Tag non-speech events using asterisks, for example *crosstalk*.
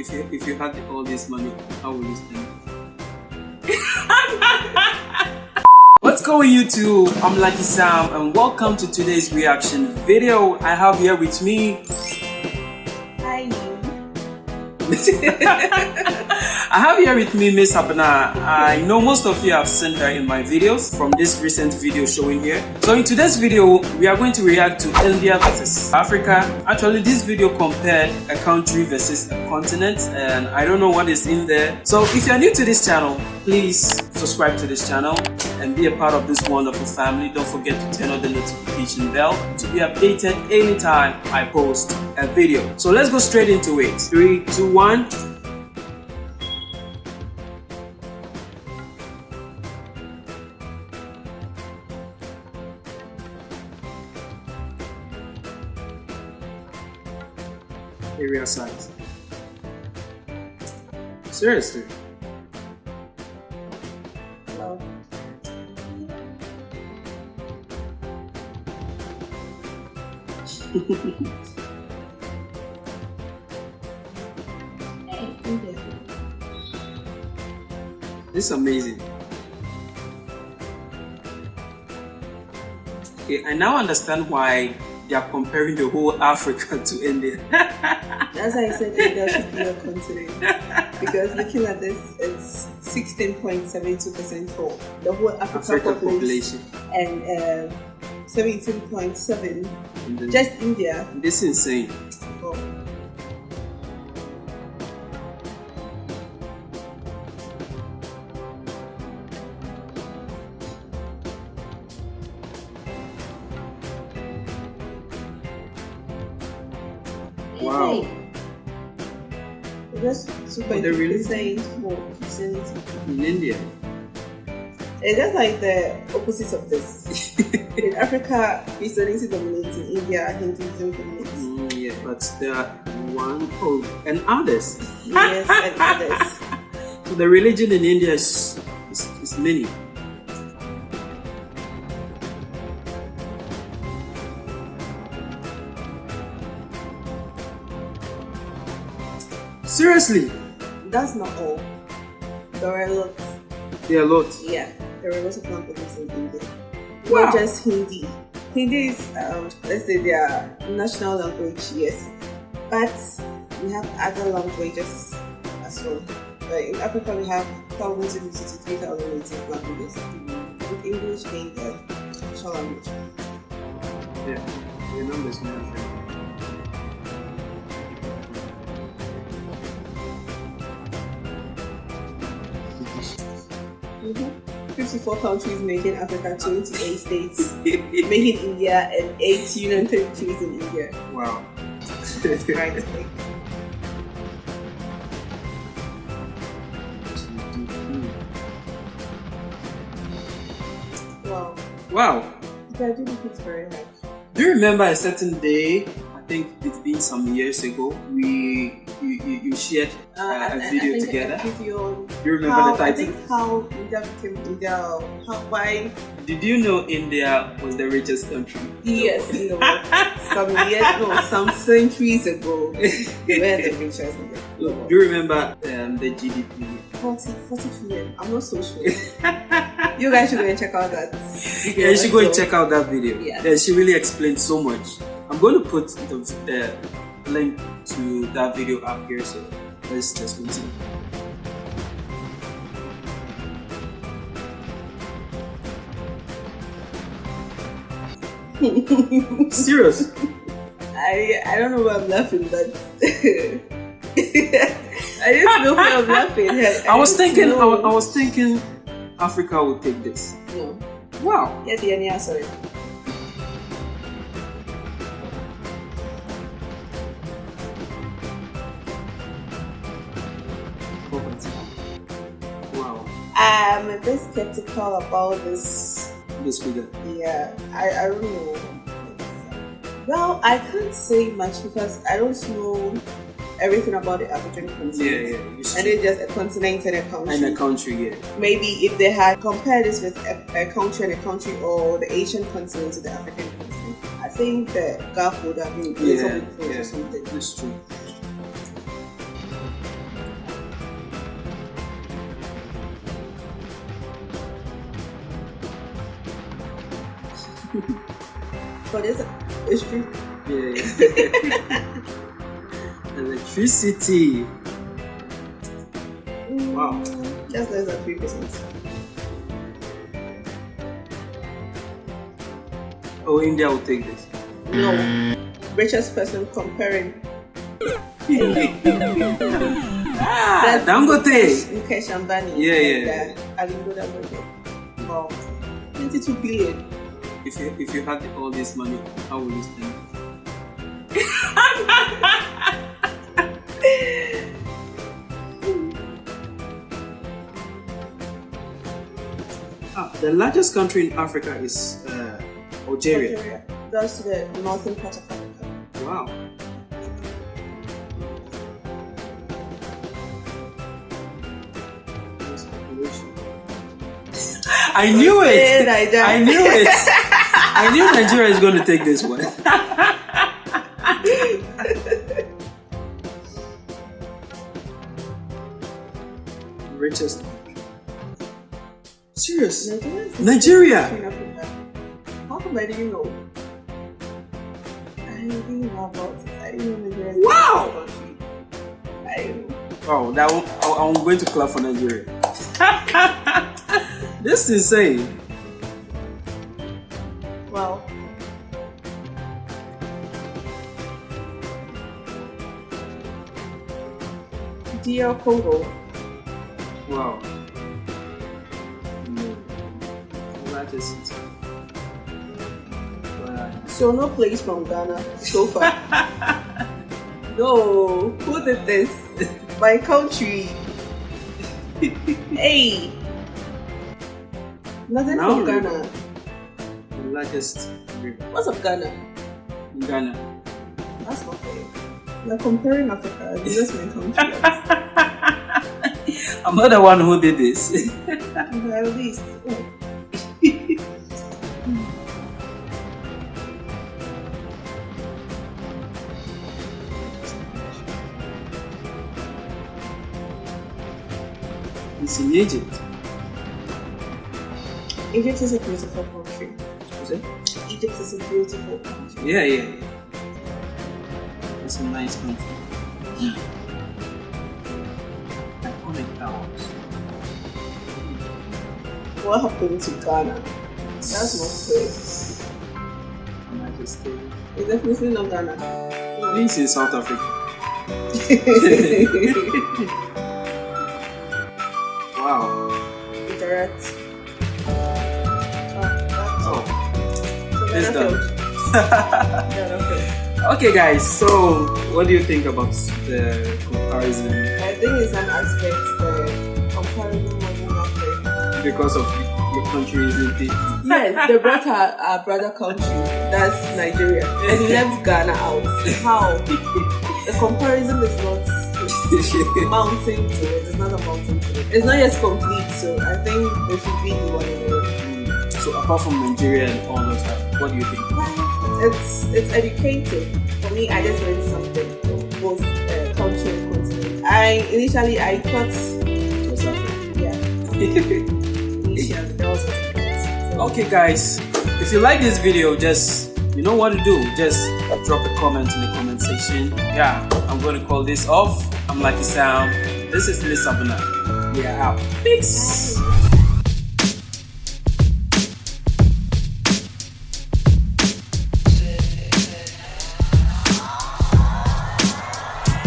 if you if you had all this money, how would you spend it? *laughs* What's going YouTube? I'm Lucky Sam and welcome to today's reaction video. I have here with me Hi. *laughs* I have here with me Miss Abena. I know most of you have seen her in my videos from this recent video showing here. So in today's video, we are going to react to India versus Africa. Actually, this video compared a country versus a continent and I don't know what is in there. So if you're new to this channel, please subscribe to this channel and be a part of this wonderful family. Don't forget to turn on the notification bell to be updated anytime I post a video. So let's go straight into it. Three, two, one. Area size. Seriously. Hello. *laughs* This is amazing. Okay, I now understand why they are comparing the whole Africa *laughs* to India. That's why I said India should be a continent. Because looking at this, it's 16.72% for the whole Africa, Africa population, population. and um 17.7 And then- just India. This is insane. Oh. Wow. Hey. Just super Oh, they really- percent for Christianity. In India. It's just like the opposite of this. *laughs* In Africa, Christianity dominates. In India, Hinduism dominates. Mm, yeah, but there are one oh, and others. Yes, and others. *laughs* So the religion in India is, is, is many. Seriously, That's not all. There are lots. there are lots. Yeah, there are lots of languages in India. Wow. Not just Hindi. Hindi is, um, let's say, their national language, yes. But we have other languages as well. Like in Africa, we have 1,053,000 native languages, with English being the official language. Yeah, numbers, my friend. Mm-hmm. 54 countries making Africa, 28 states making India, and 8 union territories in India. wow. Right. Wow. Wow. Yeah, I do think it's very. Do you remember a certain day? I think it's been some years ago. We you, you, you shared uh, I- a I- video I together. video you remember how, the I title? think how India became India, how, why, Did you know India was the richest country? yes, in the world. some years, no, some centuries ago, we were the richest in the *laughs* Do you remember um, the GDP? 40, 40 trillion. I'm not so sure. you guys should go and check out that video. *laughs* Yeah, you should go and check out that video. Yeah. Yeah, she really explained so much. I'm going to put the, the link to that video up here, so let's just continue. *laughs* Serious? I I don't know why I'm laughing, but *laughs* I didn't know why I'm laughing. I, I was thinking, I was, I was thinking, Africa would take this. No. Wow. Yeah, the yeah, sorry. I'm a bit skeptical about this. This figure. Yeah, I, I don't know. Well, I can't say much because I don't know everything about the African continent. Yeah, yeah. And it's just a continent and a country. And a country, yeah. Maybe if they had compared this with a, a country and a country or the Asian continent to the African continent, I think the gap would have been a little bit close yeah. or something. That's true. For this, it's true. Yeah. *laughs* Electricity. Wow. Just less than three percent. Oh, India will take this. No. Richest person comparing. ah, Dangote. Mukesh Ambani. Yeah, yeah. And, Aliko Dangote. Wow. 22 billion. If you if you had all this money, how would you spend it? *laughs* ah, the largest country in Africa is uh, Algeria. Algeria. That's the northern part of Africa. Wow. *laughs* I knew it. I knew it. *laughs* I knew Nigeria is going to take this one. *laughs* Richest. Serious? Nigeria. Nigeria. How come I didn't know? I didn't know about it. I didn't know Nigeria. Wow. I didn't. Wow, that I'm going to clap for Nigeria. *laughs* this is insane. DR Congo. Wow. Hmm. Largest. Wow. So no place from Ghana so far. *laughs* no, who did this? My country. *laughs* hey. Nothing Now from Ghana. The largest river What's up, Ghana? Ghana. That's not. You're comparing Africa. Just my country. I'm not the one who did this. *laughs* At least. Oh. it's in Egypt. Egypt is a beautiful country. Is it? Egypt is a beautiful country. Yeah, yeah. yeah. It's a nice country. Iconic towns. What happened to Ghana? That's not fair. United States. It's definitely not Ghana. This is South Africa. *laughs* wow. Interact. Oh, Oh, that's it's done. *laughs* okay, guys. So, what do you think about the comparison I think it's an aspect the comparison wasn't because of your country isn't it? Yes, they brought our, our brother country, that's Nigeria, and left Ghana out. How? The comparison is not mounting to it. It's not a mountain to it. It's not yet complete, so I think they should be the one in so, apart from Nigeria and all those stuff, what do you think? It's it's educative. Me, I just learned something from both uh, culture and continent. I initially I thought, South Africa. yeah, *laughs* initially that was what So, Okay guys, if you like this video, just you know what to do. Just drop a comment in the comment section. Yeah, I'm going to call this off. I'm Lucky Sam. This is Miss Abena. We are out. Peace.